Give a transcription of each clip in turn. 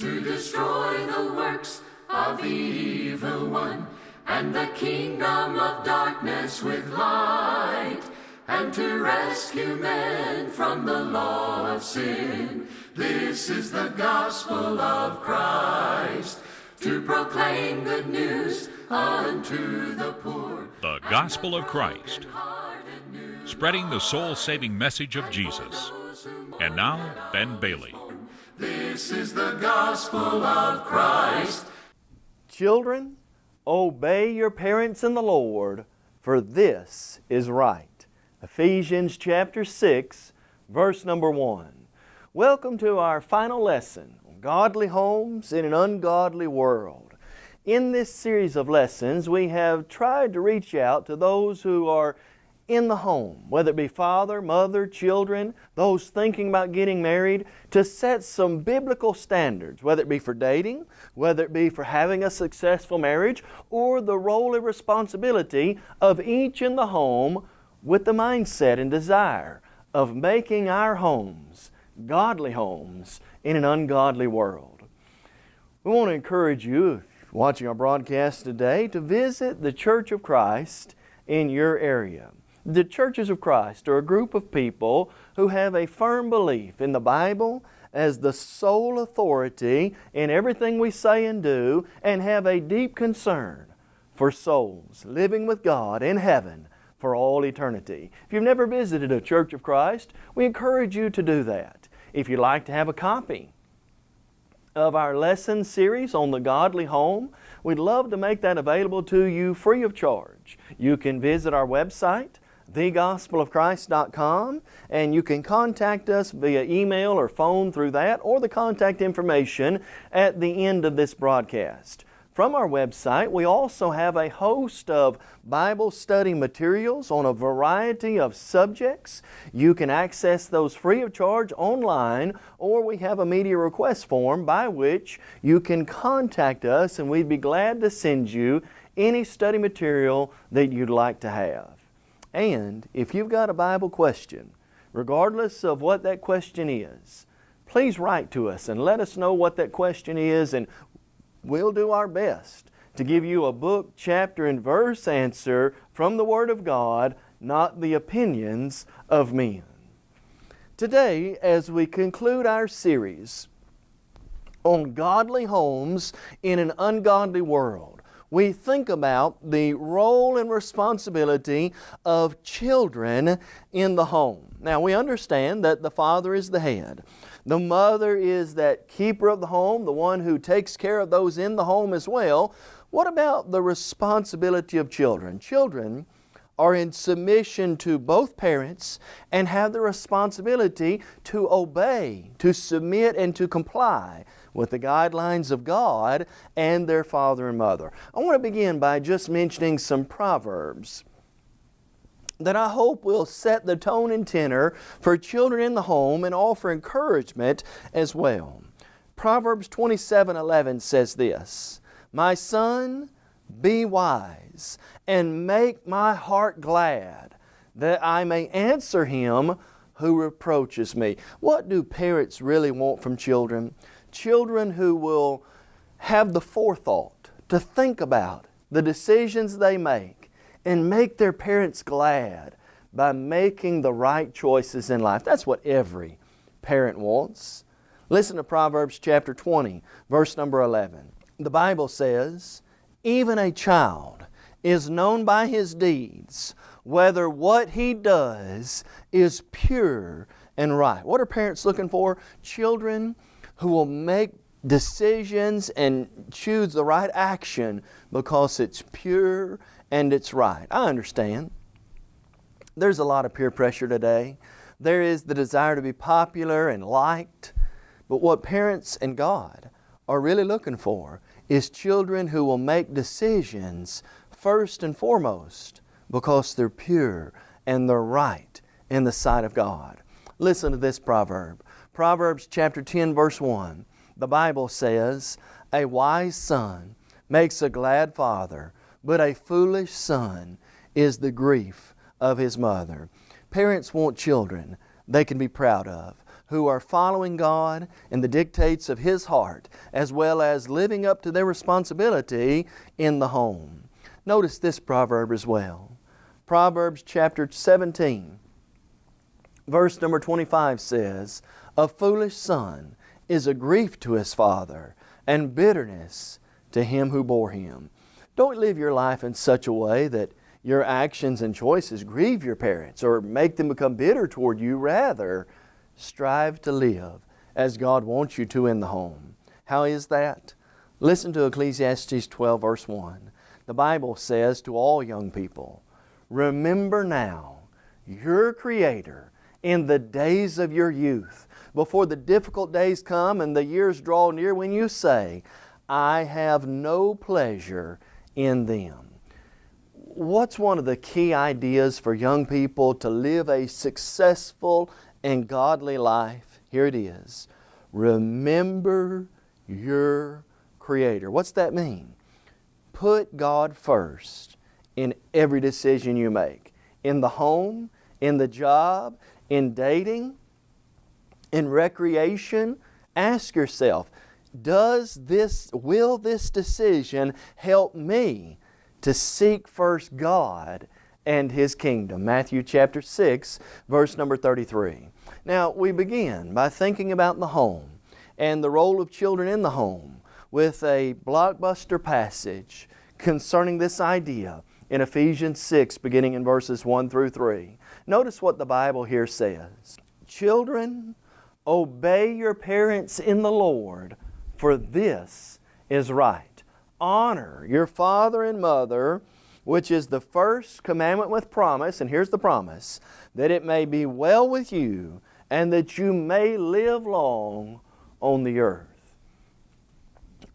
to destroy the works of the evil one, and the kingdom of darkness with light, and to rescue men from the law of sin. This is the gospel of Christ, to proclaim good news unto the poor. The Gospel of Christ, spreading the soul saving message of Jesus. And now, Ben Bailey. This is the gospel of Christ. Children, obey your parents in the Lord, for this is right. Ephesians chapter 6, verse number 1. Welcome to our final lesson on godly homes in an ungodly world. In this series of lessons, we have tried to reach out to those who are in the home, whether it be father, mother, children, those thinking about getting married, to set some biblical standards, whether it be for dating, whether it be for having a successful marriage, or the role and responsibility of each in the home with the mindset and desire of making our homes godly homes in an ungodly world. We want to encourage you, watching our broadcast today, to visit the Church of Christ in your area. The Churches of Christ are a group of people who have a firm belief in the Bible as the sole authority in everything we say and do and have a deep concern for souls living with God in heaven for all eternity. If you've never visited a Church of Christ, we encourage you to do that. If you'd like to have a copy of our lesson series on the godly home, we'd love to make that available to you free of charge. You can visit our website, thegospelofchrist.com, and you can contact us via email or phone through that or the contact information at the end of this broadcast. From our website, we also have a host of Bible study materials on a variety of subjects. You can access those free of charge online, or we have a media request form by which you can contact us and we'd be glad to send you any study material that you'd like to have. And if you've got a Bible question, regardless of what that question is, please write to us and let us know what that question is and we'll do our best to give you a book, chapter, and verse answer from the Word of God, not the opinions of men. Today, as we conclude our series on godly homes in an ungodly world, we think about the role and responsibility of children in the home. Now, we understand that the father is the head. The mother is that keeper of the home, the one who takes care of those in the home as well. What about the responsibility of children? Children are in submission to both parents and have the responsibility to obey, to submit, and to comply with the guidelines of God and their father and mother. I want to begin by just mentioning some proverbs that I hope will set the tone and tenor for children in the home and offer encouragement as well. Proverbs 27:11 says this, "My son, be wise and make my heart glad, that I may answer him who reproaches me." What do parents really want from children? Children who will have the forethought to think about the decisions they make and make their parents glad by making the right choices in life. That's what every parent wants. Listen to Proverbs chapter 20, verse number 11. The Bible says, Even a child is known by his deeds, whether what he does is pure and right. What are parents looking for? Children who will make decisions and choose the right action because it's pure and it's right. I understand. There's a lot of peer pressure today. There is the desire to be popular and liked. But what parents and God are really looking for is children who will make decisions first and foremost because they're pure and they're right in the sight of God. Listen to this proverb. Proverbs chapter 10 verse 1. The Bible says, A wise son makes a glad father, but a foolish son is the grief of his mother. Parents want children they can be proud of, who are following God and the dictates of His heart, as well as living up to their responsibility in the home. Notice this proverb as well. Proverbs chapter 17, verse number 25 says, A foolish son is a grief to his father, and bitterness to him who bore him. Don't live your life in such a way that your actions and choices grieve your parents or make them become bitter toward you. Rather, strive to live as God wants you to in the home. How is that? Listen to Ecclesiastes 12, verse 1. The Bible says to all young people, Remember now your Creator in the days of your youth, before the difficult days come and the years draw near when you say, I have no pleasure in them. What's one of the key ideas for young people to live a successful and godly life? Here it is. Remember your Creator. What's that mean? Put God first in every decision you make. In the home, in the job, in dating, in recreation. Ask yourself, does this, will this decision help me to seek first God and His kingdom? Matthew chapter 6, verse number 33. Now, we begin by thinking about the home and the role of children in the home with a blockbuster passage concerning this idea in Ephesians 6, beginning in verses 1 through 3. Notice what the Bible here says Children, obey your parents in the Lord for this is right. Honor your father and mother, which is the first commandment with promise, and here's the promise, that it may be well with you and that you may live long on the earth.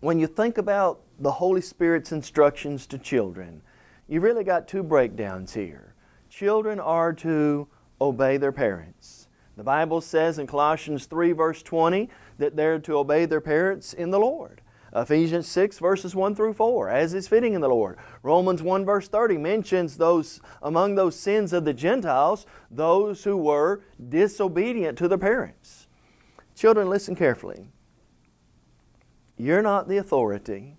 When you think about the Holy Spirit's instructions to children, you really got two breakdowns here. Children are to obey their parents. The Bible says in Colossians 3 verse 20 that they're to obey their parents in the Lord. Ephesians 6 verses 1 through 4, as is fitting in the Lord. Romans 1 verse 30 mentions those among those sins of the Gentiles, those who were disobedient to their parents. Children, listen carefully. You're not the authority.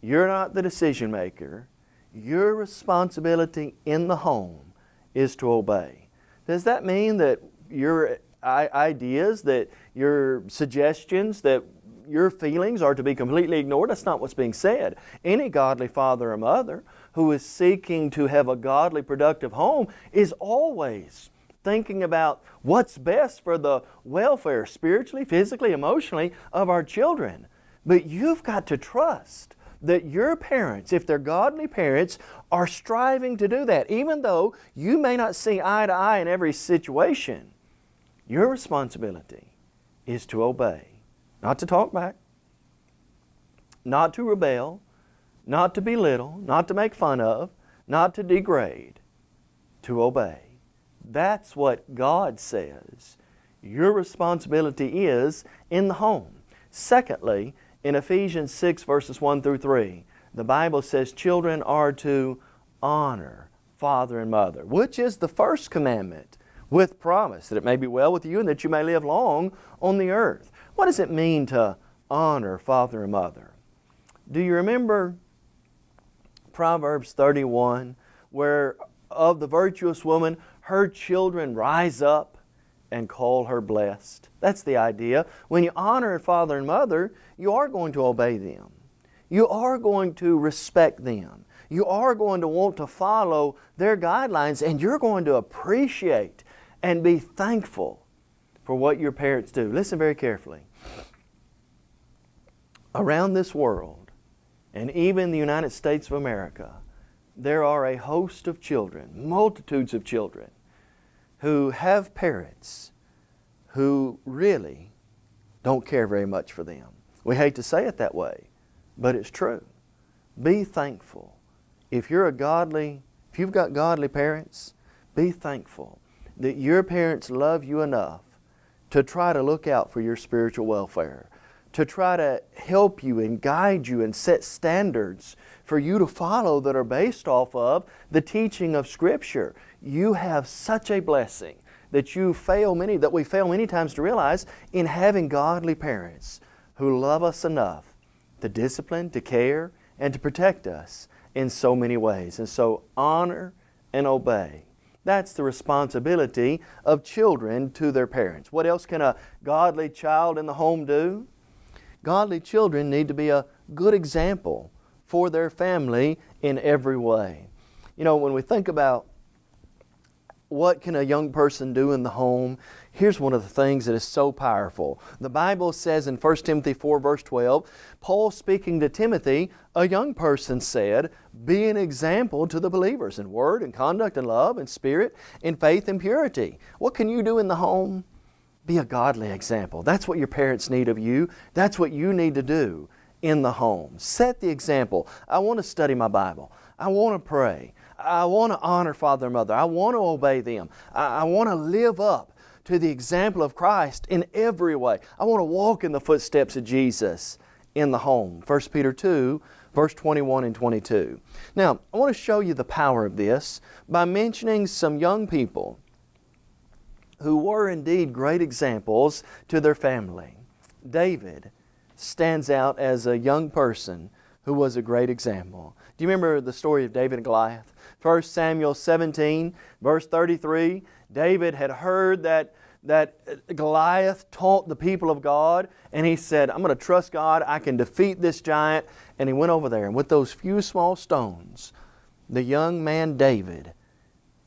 You're not the decision maker. Your responsibility in the home is to obey. Does that mean that your ideas, that your suggestions, that your feelings are to be completely ignored. That's not what's being said. Any godly father or mother who is seeking to have a godly, productive home is always thinking about what's best for the welfare, spiritually, physically, emotionally, of our children. But you've got to trust that your parents, if they're godly parents, are striving to do that. Even though you may not see eye to eye in every situation, your responsibility is to obey, not to talk back, not to rebel, not to belittle, not to make fun of, not to degrade, to obey. That's what God says your responsibility is in the home. Secondly, in Ephesians 6 verses 1 through 3, the Bible says children are to honor father and mother, which is the first commandment with promise that it may be well with you and that you may live long on the earth. What does it mean to honor father and mother? Do you remember Proverbs 31 where of the virtuous woman her children rise up and call her blessed? That's the idea. When you honor father and mother, you are going to obey them. You are going to respect them. You are going to want to follow their guidelines and you're going to appreciate and be thankful for what your parents do. Listen very carefully. Around this world, and even the United States of America, there are a host of children, multitudes of children, who have parents who really don't care very much for them. We hate to say it that way, but it's true. Be thankful. If you're a godly, if you've got godly parents, be thankful that your parents love you enough to try to look out for your spiritual welfare, to try to help you and guide you and set standards for you to follow that are based off of the teaching of Scripture. You have such a blessing that you fail many, that we fail many times to realize in having godly parents who love us enough to discipline, to care, and to protect us in so many ways. And so honor and obey. That's the responsibility of children to their parents. What else can a godly child in the home do? Godly children need to be a good example for their family in every way. You know, when we think about what can a young person do in the home, here's one of the things that is so powerful. The Bible says in 1 Timothy 4 verse 12, Paul speaking to Timothy, a young person said, be an example to the believers in word and conduct and love and spirit, in faith and purity. What can you do in the home? Be a godly example. That's what your parents need of you. That's what you need to do in the home. Set the example. I want to study my Bible. I want to pray. I want to honor father and mother. I want to obey them. I, I want to live up to the example of Christ in every way. I want to walk in the footsteps of Jesus in the home. 1 Peter 2, verse 21 and 22. Now, I want to show you the power of this by mentioning some young people who were indeed great examples to their family. David stands out as a young person who was a great example. Do you remember the story of David and Goliath? 1 Samuel 17, verse 33, David had heard that, that Goliath taunt the people of God, and he said, I'm going to trust God, I can defeat this giant. And he went over there, and with those few small stones, the young man David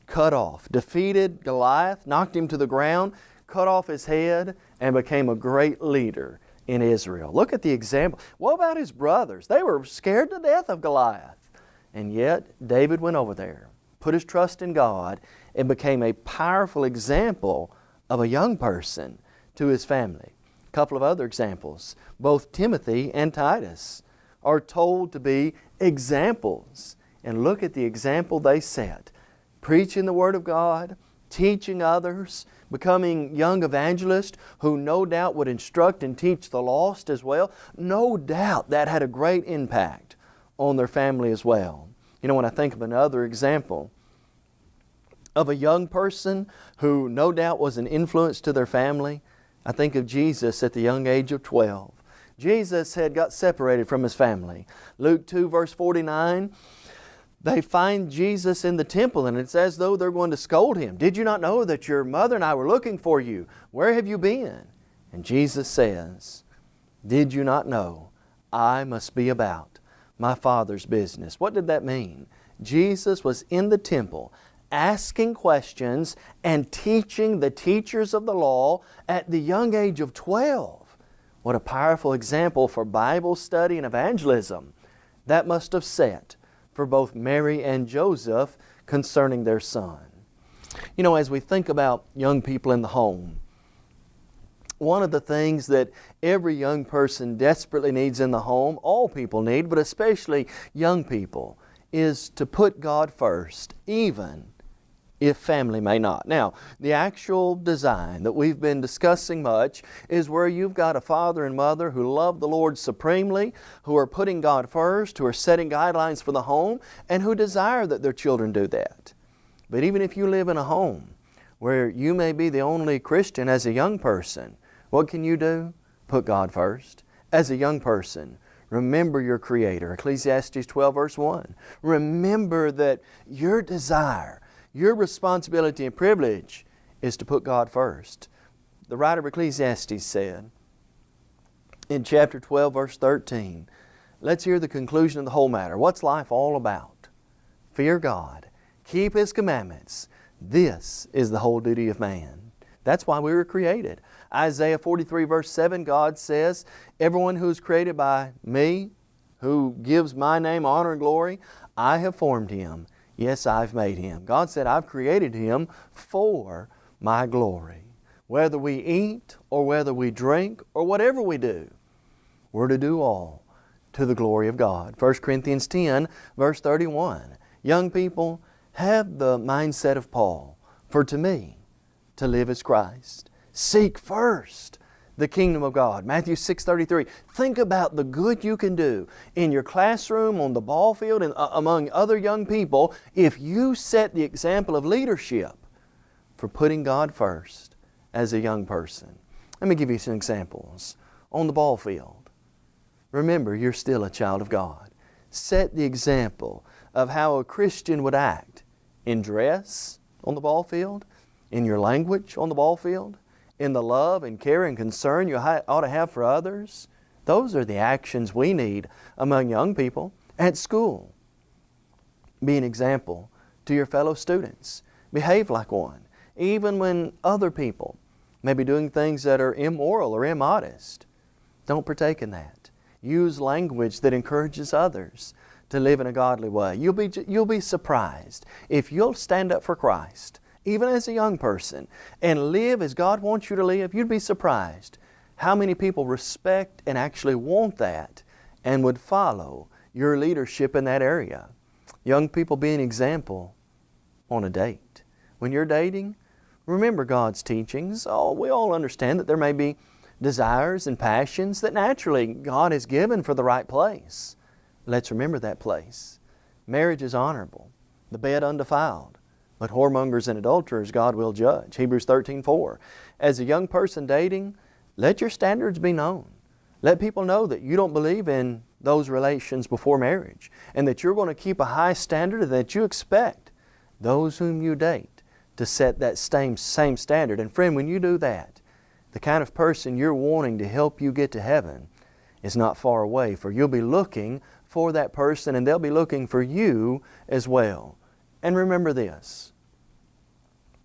cut off, defeated Goliath, knocked him to the ground, cut off his head, and became a great leader in Israel. Look at the example. What about his brothers? They were scared to death of Goliath. And yet, David went over there, put his trust in God, and became a powerful example of a young person to his family. A couple of other examples. Both Timothy and Titus are told to be examples. And look at the example they set. Preaching the Word of God, teaching others, becoming young evangelists who no doubt would instruct and teach the lost as well. No doubt that had a great impact on their family as well. You know, when I think of another example of a young person who no doubt was an influence to their family, I think of Jesus at the young age of 12. Jesus had got separated from His family. Luke 2 verse 49 they find Jesus in the temple and it's as though they're going to scold him. Did you not know that your mother and I were looking for you? Where have you been? And Jesus says, Did you not know I must be about my Father's business? What did that mean? Jesus was in the temple asking questions and teaching the teachers of the law at the young age of 12. What a powerful example for Bible study and evangelism that must have set for both Mary and Joseph concerning their son. You know, as we think about young people in the home, one of the things that every young person desperately needs in the home, all people need, but especially young people, is to put God first, even if family may not. Now, the actual design that we've been discussing much is where you've got a father and mother who love the Lord supremely, who are putting God first, who are setting guidelines for the home, and who desire that their children do that. But even if you live in a home where you may be the only Christian as a young person, what can you do? Put God first. As a young person, remember your Creator. Ecclesiastes 12 verse 1. Remember that your desire your responsibility and privilege is to put God first. The writer of Ecclesiastes said in chapter 12, verse 13, let's hear the conclusion of the whole matter. What's life all about? Fear God, keep His commandments. This is the whole duty of man. That's why we were created. Isaiah 43, verse 7, God says, Everyone who is created by me, who gives my name honor and glory, I have formed him Yes, I've made him. God said, I've created him for my glory. Whether we eat or whether we drink or whatever we do, we're to do all to the glory of God. 1 Corinthians 10, verse 31. Young people, have the mindset of Paul. For to me, to live is Christ. Seek first the kingdom of God. Matthew 6.33. Think about the good you can do in your classroom, on the ball field, and uh, among other young people if you set the example of leadership for putting God first as a young person. Let me give you some examples. On the ball field, remember you're still a child of God. Set the example of how a Christian would act in dress on the ball field, in your language on the ball field, in the love and care and concern you ought to have for others. Those are the actions we need among young people at school. Be an example to your fellow students. Behave like one, even when other people may be doing things that are immoral or immodest. Don't partake in that. Use language that encourages others to live in a godly way. You'll be, you'll be surprised if you'll stand up for Christ, even as a young person, and live as God wants you to live. You'd be surprised how many people respect and actually want that and would follow your leadership in that area. Young people be an example on a date. When you're dating, remember God's teachings. Oh, we all understand that there may be desires and passions that naturally God has given for the right place. Let's remember that place. Marriage is honorable, the bed undefiled, but whoremongers and adulterers God will judge. Hebrews 13, 4. As a young person dating, let your standards be known. Let people know that you don't believe in those relations before marriage and that you're going to keep a high standard and that you expect those whom you date to set that same, same standard. And friend, when you do that, the kind of person you're wanting to help you get to heaven is not far away, for you'll be looking for that person and they'll be looking for you as well. And remember this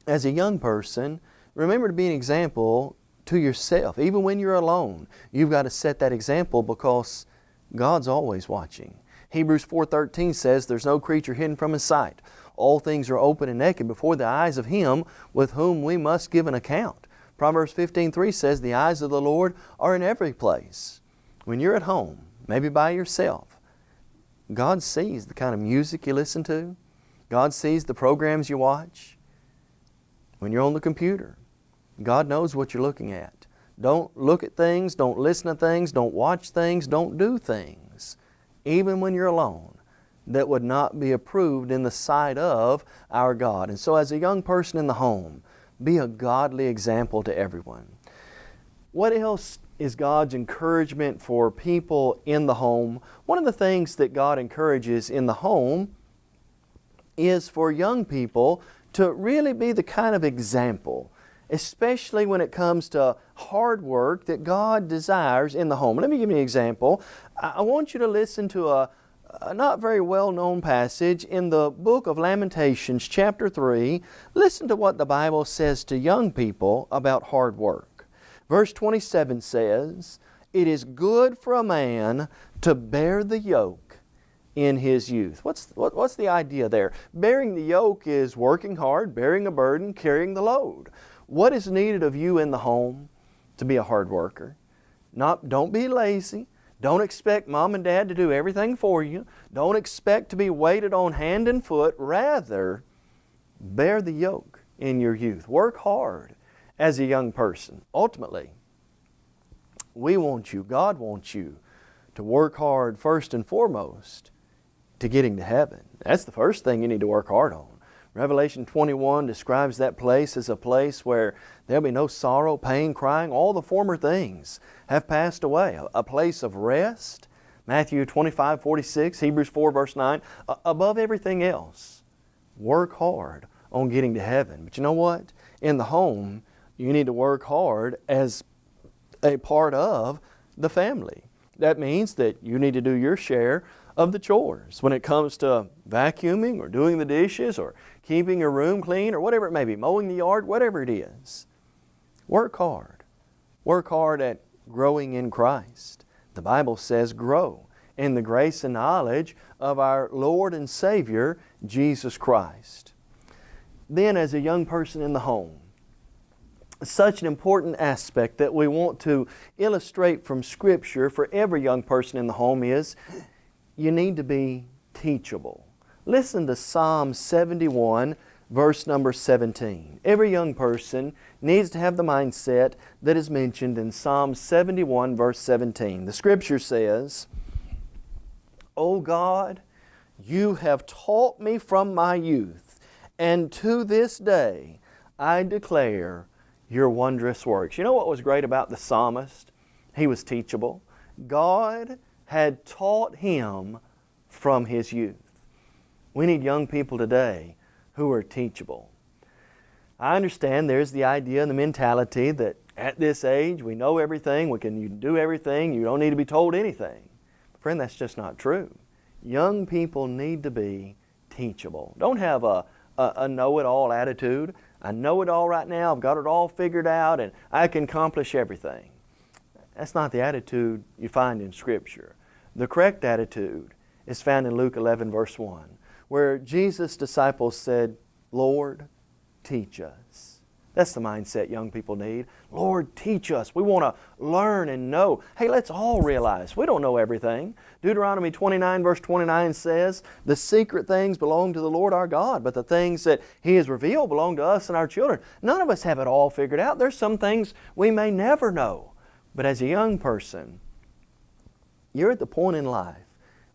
as a young person, remember to be an example to yourself. Even when you're alone, you've got to set that example because God's always watching. Hebrews 4.13 says, There's no creature hidden from His sight. All things are open and naked before the eyes of Him with whom we must give an account. Proverbs 15.3 says, The eyes of the Lord are in every place. When you're at home, maybe by yourself, God sees the kind of music you listen to. God sees the programs you watch. When you're on the computer, God knows what you're looking at. Don't look at things, don't listen to things, don't watch things, don't do things, even when you're alone, that would not be approved in the sight of our God. And so as a young person in the home, be a godly example to everyone. What else is God's encouragement for people in the home? One of the things that God encourages in the home is for young people to really be the kind of example especially when it comes to hard work that God desires in the home. Let me give you an example. I want you to listen to a, a not very well known passage in the book of Lamentations, chapter 3. Listen to what the Bible says to young people about hard work. Verse 27 says, It is good for a man to bear the yoke in his youth. What's, what, what's the idea there? Bearing the yoke is working hard, bearing a burden, carrying the load. What is needed of you in the home to be a hard worker? Not, don't be lazy. Don't expect mom and dad to do everything for you. Don't expect to be waited on hand and foot. Rather, bear the yoke in your youth. Work hard as a young person. Ultimately, we want you, God wants you to work hard first and foremost to getting to heaven. That's the first thing you need to work hard on. Revelation 21 describes that place as a place where there'll be no sorrow, pain, crying. All the former things have passed away. A place of rest. Matthew 25, 46, Hebrews 4, verse 9. Above everything else, work hard on getting to heaven. But you know what? In the home, you need to work hard as a part of the family. That means that you need to do your share of the chores when it comes to vacuuming or doing the dishes or keeping your room clean or whatever it may be, mowing the yard, whatever it is. Work hard. Work hard at growing in Christ. The Bible says grow in the grace and knowledge of our Lord and Savior, Jesus Christ. Then as a young person in the home, such an important aspect that we want to illustrate from Scripture for every young person in the home is you need to be teachable. Listen to Psalm 71, verse number 17. Every young person needs to have the mindset that is mentioned in Psalm 71, verse 17. The Scripture says, O God, you have taught me from my youth, and to this day I declare your wondrous works. You know what was great about the psalmist? He was teachable. God had taught him from his youth. We need young people today who are teachable. I understand there's the idea and the mentality that at this age we know everything, we can do everything, you don't need to be told anything. Friend, that's just not true. Young people need to be teachable. Don't have a, a, a know-it-all attitude. I know it all right now, I've got it all figured out, and I can accomplish everything. That's not the attitude you find in Scripture. The correct attitude is found in Luke 11, verse 1, where Jesus' disciples said, Lord, teach us. That's the mindset young people need. Lord, teach us. We want to learn and know. Hey, let's all realize we don't know everything. Deuteronomy 29, verse 29 says, The secret things belong to the Lord our God, but the things that He has revealed belong to us and our children. None of us have it all figured out. There's some things we may never know. But as a young person, you're at the point in life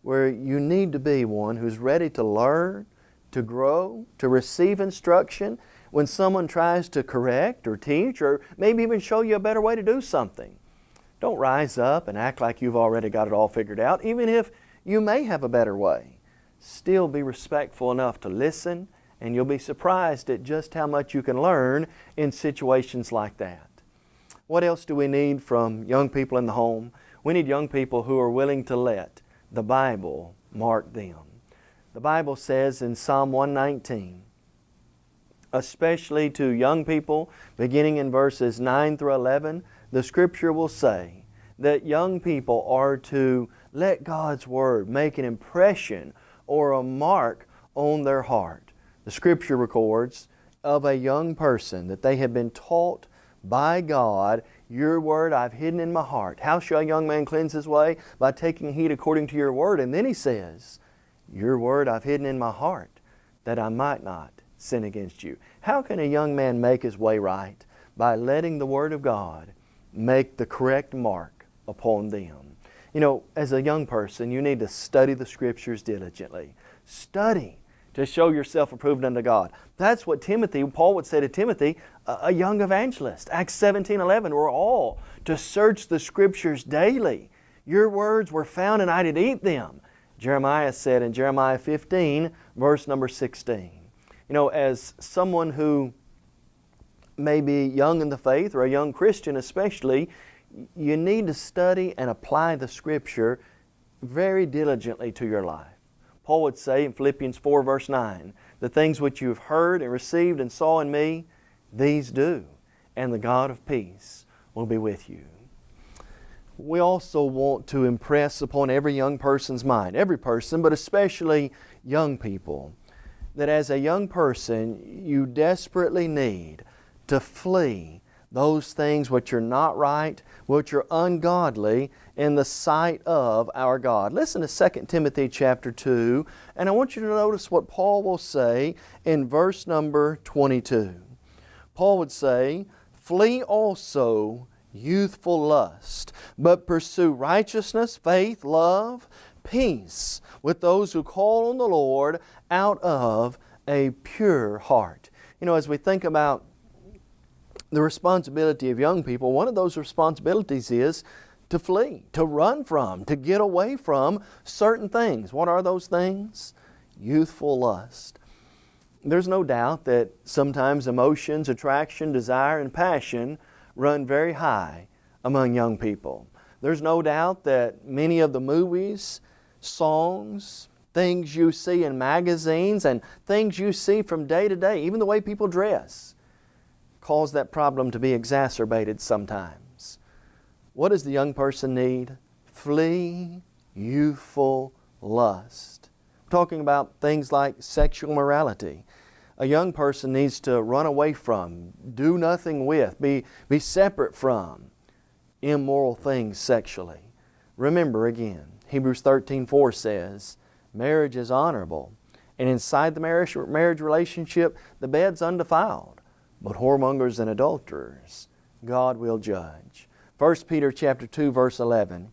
where you need to be one who's ready to learn, to grow, to receive instruction, when someone tries to correct or teach or maybe even show you a better way to do something. Don't rise up and act like you've already got it all figured out, even if you may have a better way. Still be respectful enough to listen, and you'll be surprised at just how much you can learn in situations like that. What else do we need from young people in the home? We need young people who are willing to let the Bible mark them. The Bible says in Psalm 119, especially to young people, beginning in verses 9 through 11, the Scripture will say that young people are to let God's Word make an impression or a mark on their heart. The Scripture records of a young person that they have been taught by God, Your Word I've hidden in my heart. How shall a young man cleanse his way? By taking heed according to Your Word. And then he says, Your Word I've hidden in my heart, that I might not sin against you. How can a young man make his way right? By letting the Word of God make the correct mark upon them. You know, as a young person, you need to study the Scriptures diligently. Study to show yourself approved unto God. That's what Timothy, Paul would say to Timothy, a young evangelist. Acts 17, 11, we're all to search the Scriptures daily. Your words were found and I did eat them. Jeremiah said in Jeremiah 15, verse number 16 you know, as someone who may be young in the faith or a young Christian especially, you need to study and apply the Scripture very diligently to your life. Paul would say in Philippians 4 verse 9, the things which you have heard and received and saw in me, these do, and the God of peace will be with you. We also want to impress upon every young person's mind, every person, but especially young people, that as a young person you desperately need to flee those things which are not right, which are ungodly in the sight of our God. Listen to 2 Timothy chapter 2, and I want you to notice what Paul will say in verse number 22. Paul would say, Flee also youthful lust, but pursue righteousness, faith, love, peace with those who call on the Lord out of a pure heart. You know, as we think about the responsibility of young people, one of those responsibilities is to flee, to run from, to get away from certain things. What are those things? Youthful lust. There's no doubt that sometimes emotions, attraction, desire, and passion run very high among young people. There's no doubt that many of the movies, songs, things you see in magazines and things you see from day to day, even the way people dress, cause that problem to be exacerbated sometimes. What does the young person need? Flee youthful lust. I'm talking about things like sexual morality. A young person needs to run away from, do nothing with, be, be separate from immoral things sexually. Remember again, Hebrews 13:4 says, marriage is honorable. And inside the marriage, marriage relationship, the bed's undefiled. But whoremongers and adulterers, God will judge. 1 Peter chapter 2, verse 11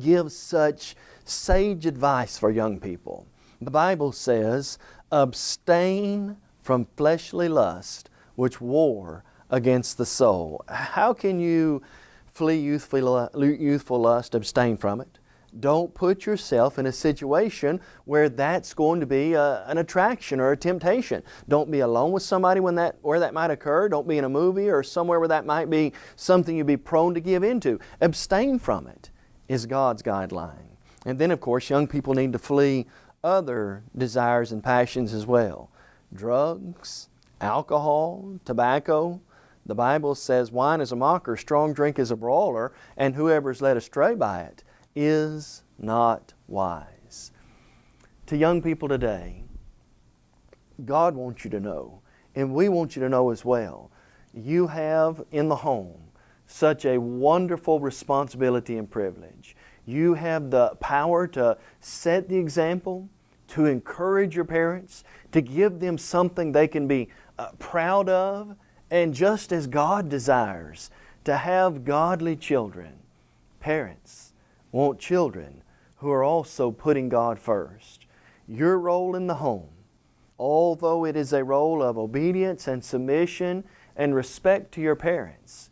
gives such sage advice for young people. The Bible says, abstain from fleshly lust which war against the soul. How can you flee youthful, youthful lust, abstain from it? Don't put yourself in a situation where that's going to be a, an attraction or a temptation. Don't be alone with somebody when that, where that might occur. Don't be in a movie or somewhere where that might be something you'd be prone to give into. Abstain from it is God's guideline. And then, of course, young people need to flee other desires and passions as well drugs, alcohol, tobacco. The Bible says wine is a mocker, strong drink is a brawler, and whoever is led astray by it is not wise. To young people today, God wants you to know, and we want you to know as well, you have in the home such a wonderful responsibility and privilege. You have the power to set the example, to encourage your parents, to give them something they can be uh, proud of, and just as God desires to have godly children, parents want children who are also putting God first. Your role in the home, although it is a role of obedience and submission and respect to your parents,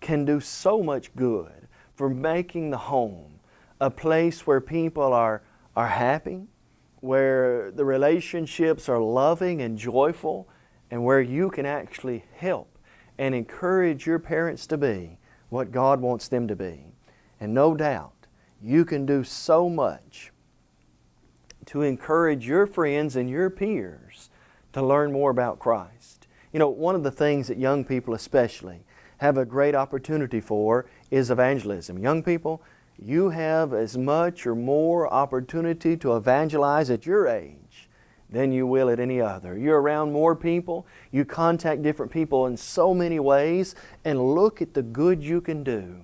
can do so much good for making the home a place where people are, are happy, where the relationships are loving and joyful, and where you can actually help and encourage your parents to be what God wants them to be. And no doubt, you can do so much to encourage your friends and your peers to learn more about Christ. You know, one of the things that young people especially have a great opportunity for is evangelism. Young people, you have as much or more opportunity to evangelize at your age than you will at any other. You're around more people, you contact different people in so many ways, and look at the good you can do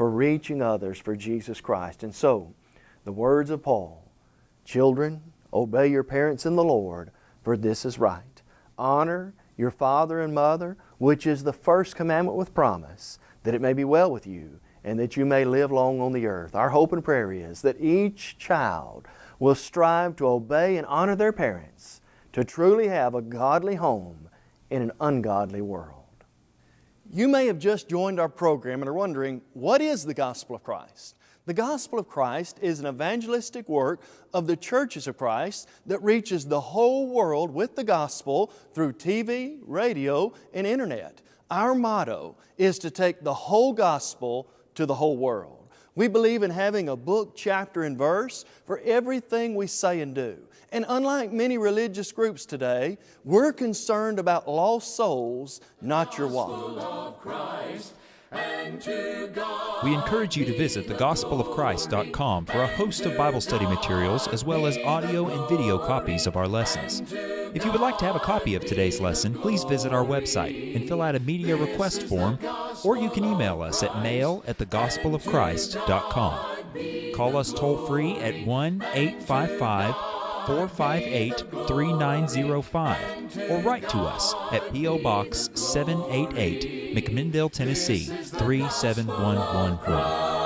for reaching others for Jesus Christ. And so, the words of Paul Children, obey your parents in the Lord, for this is right. Honor your father and mother, which is the first commandment with promise, that it may be well with you and that you may live long on the earth. Our hope and prayer is that each child will strive to obey and honor their parents, to truly have a godly home in an ungodly world. You may have just joined our program and are wondering, what is the gospel of Christ? The gospel of Christ is an evangelistic work of the churches of Christ that reaches the whole world with the gospel through TV, radio, and internet. Our motto is to take the whole gospel to the whole world. We believe in having a book, chapter, and verse for everything we say and do. And unlike many religious groups today, we're concerned about lost souls, not your wallet. We encourage you to visit thegospelofchrist.com for a host of Bible study materials as well as audio and video copies of our lessons. If you would like to have a copy of today's lesson, please visit our website and fill out a media request form, or you can email us at mail at thegospelofchrist.com. Call us toll free at 1 855 458 3905 or write to us at P.O. Box 788, McMinnville, Tennessee 37114.